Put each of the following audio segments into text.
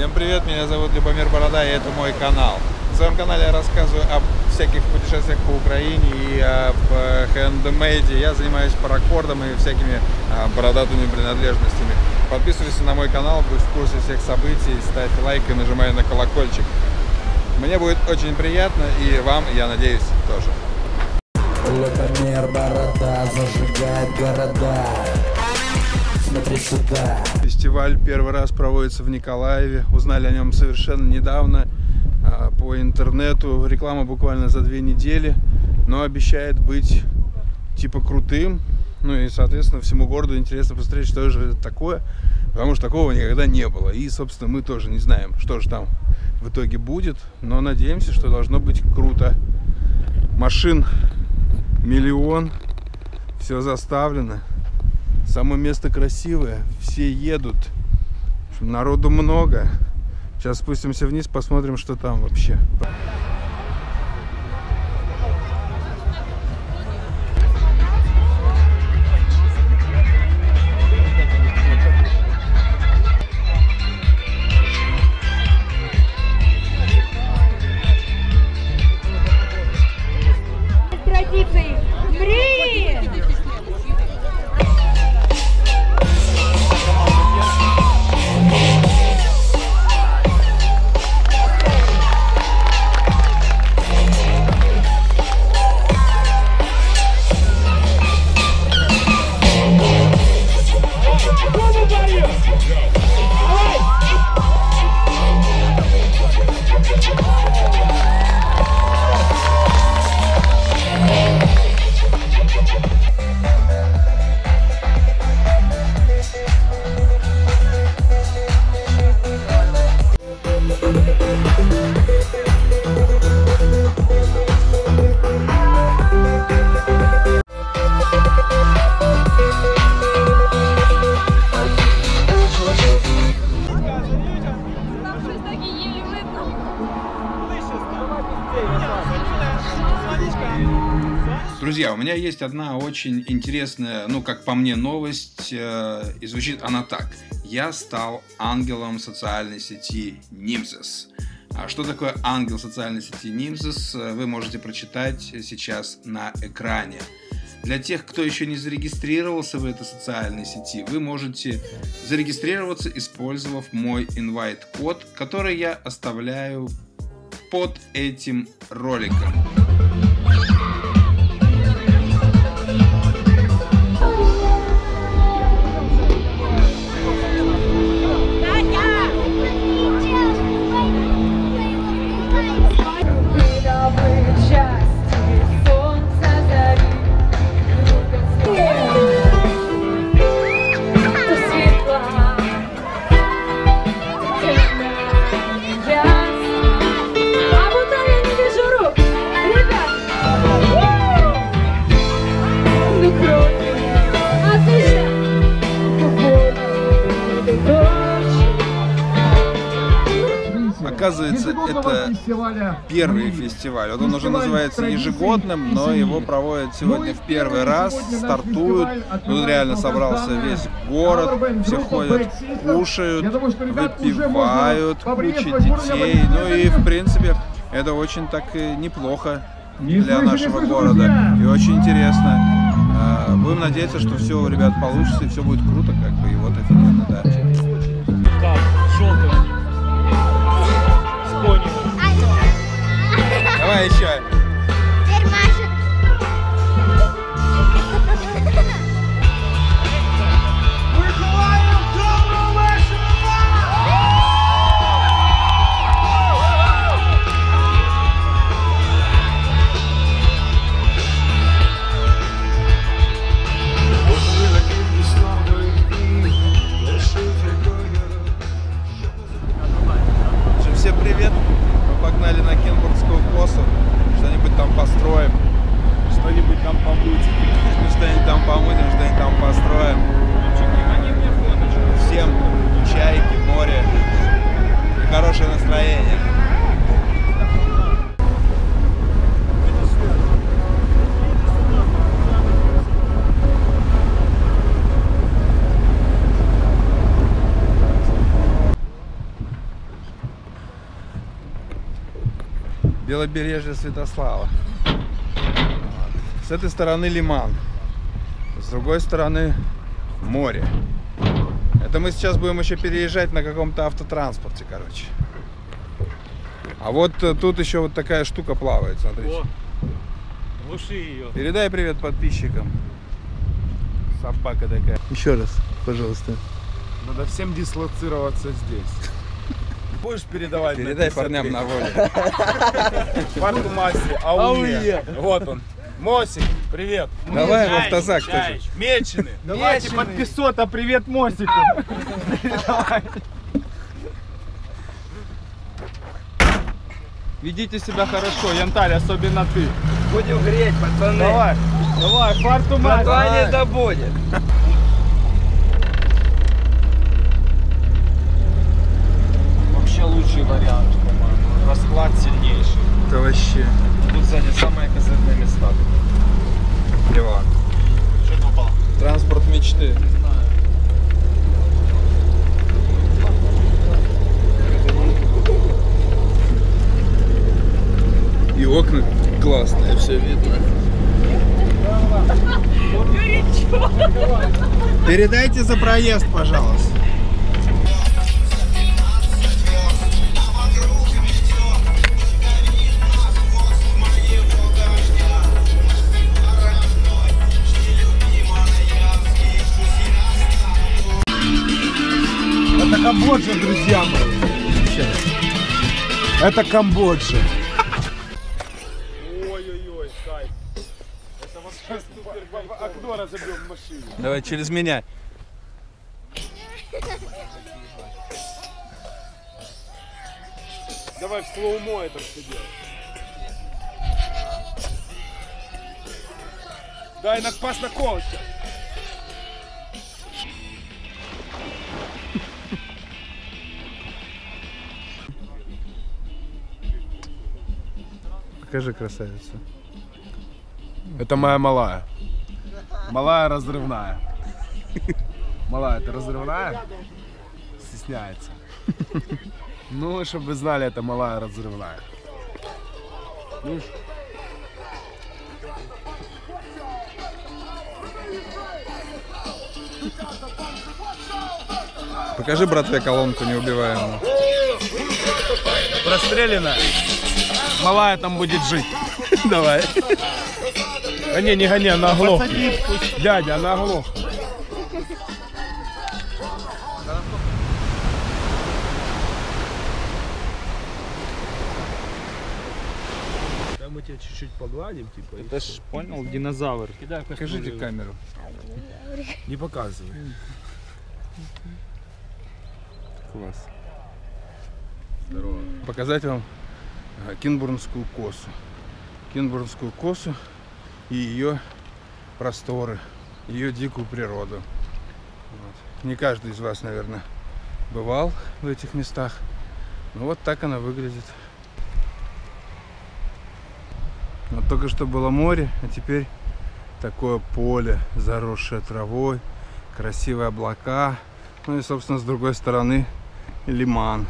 Всем привет, меня зовут Любомир Борода, и это мой канал. В своем канале я рассказываю об всяких путешествиях по Украине и об э, хендмейде. Я занимаюсь паракордом и всякими а, бородатыми принадлежностями. Подписывайся на мой канал, будь в курсе всех событий, ставь лайк и нажимай на колокольчик. Мне будет очень приятно, и вам, я надеюсь, тоже. Любомир Борода зажигает города Смотри сюда Фестиваль первый раз проводится в Николаеве. Узнали о нем совершенно недавно а, по интернету. Реклама буквально за две недели, но обещает быть типа крутым. Ну и, соответственно, всему городу интересно посмотреть, что же это такое, потому что такого никогда не было. И, собственно, мы тоже не знаем, что же там в итоге будет, но надеемся, что должно быть круто. Машин миллион, все заставлено. Само место красивое, все едут, народу много. Сейчас спустимся вниз, посмотрим, что там вообще. Друзья, у меня есть одна очень интересная, ну, как по мне, новость, э, и звучит она так. Я стал ангелом социальной сети Nimzes. А что такое ангел социальной сети Nimzes, э, вы можете прочитать сейчас на экране. Для тех, кто еще не зарегистрировался в этой социальной сети, вы можете зарегистрироваться, использовав мой инвайт-код, который я оставляю под этим роликом. Оказывается, это первый фестиваль. Вот он уже называется ежегодным, но его проводят сегодня в первый раз, стартуют. Тут реально собрался весь город, все ходят, кушают, выпивают, куча детей. Ну и, в принципе, это очень так неплохо для нашего города. И очень интересно. А, Будем надеяться, что все у ребят получится и все будет круто, как бы, и вот офигенно, да. Белобережье Святослава. Вот. С этой стороны лиман. С другой стороны море. Это мы сейчас будем еще переезжать на каком-то автотранспорте, короче. А вот э, тут еще вот такая штука плавает, смотрите. О, глуши ее. Передай привет подписчикам. Собака такая. Еще раз, пожалуйста. Надо всем дислоцироваться здесь. Будешь передавать? Передай парням на воле. Марку Маси, ауе. Вот он. Мосик, привет. Давай в автозак тоже. Мечены. Давайте под 500, а привет Мосику. Ведите себя хорошо, Янтарь, особенно ты. Будем греть, пацаны. Давай, давай, фарту мать. Название да будет. Вообще лучший вариант, по-моему. Расклад сильнейший. Это вообще Тут сзади самые козырные места. левак. Что попал? Транспорт мечты. И окна классные, все видно. Передайте за проезд, пожалуйста. Камбоджа, друзья мои. Это Камбоджа. Ой-ой-ой, кайф. Это вообще супер. Окно разобьем в машине. Давай через меня. Давай в слоумо это все делать. Дай на пас на кол сейчас. Покажи красавицу. Это моя малая. Малая разрывная. Малая, ты разрывная? Стесняется. Ну, чтобы вы знали, это малая разрывная. Покажи братве колонку неубиваемую. Простреленная. Малая там будет жить. Давай. А не, не гони, она оглохнет. Дядя, она оглохнет. Да мы тебя чуть-чуть погладим, типа. всё. ж понял, динозавр. Кидай Покажите камеру. Не показывай. Класс. Здорово. Показать вам Кинбурнскую косу. Кинбурнскую косу и ее просторы, ее дикую природу. Вот. Не каждый из вас, наверное, бывал в этих местах. Но вот так она выглядит. Вот только что было море, а теперь такое поле, заросшее травой, красивые облака. Ну и, собственно, с другой стороны лиман.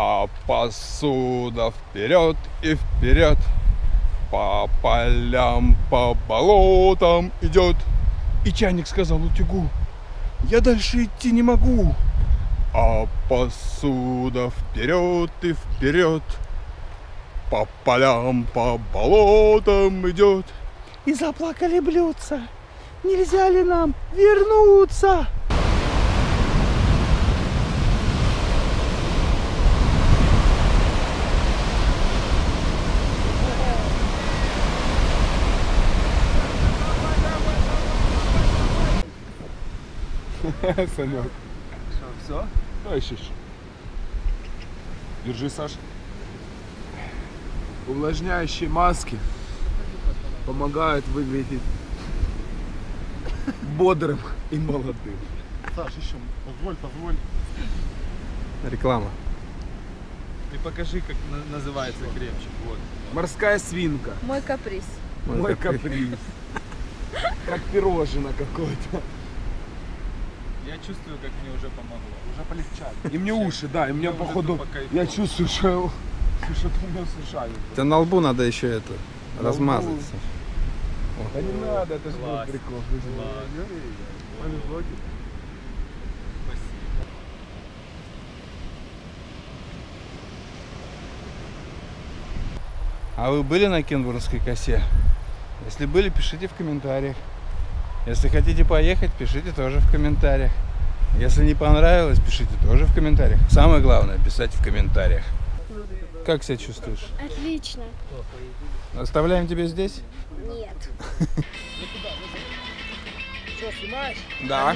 А посуда вперед и вперед. По полям, по болотам идет. И чайник сказал утюгу. Я дальше идти не могу. А посуда вперед и вперед. По полям, по болотам идет. И заплакали блюдца. Нельзя ли нам вернуться? Санек. Все? Да, ищешь. Держи, Саш. Увлажняющие маски помогают выглядеть бодрым и молодым. Саш, еще, позволь, позволь. Реклама. Ты покажи, как на- называется кремчик. Вот. Морская свинка. Мой каприз. Мой каприз. Как пирожено какое-то. Я чувствую, как мне уже помогло. Уже полегчало. И мне уши, да, и мне походу, я чувствую, что Что ты у нас ушами? Тебе на лбу надо еще это размазаться. Да не надо, это же был прикол. Блоги. А вы были на Кенбургской косе? Если были, пишите в комментариях. Если хотите поехать, пишите тоже в комментариях. Если не понравилось, пишите тоже в комментариях. Самое главное писать в комментариях. Как себя чувствуешь? Отлично. Оставляем тебя здесь? Нет. Да.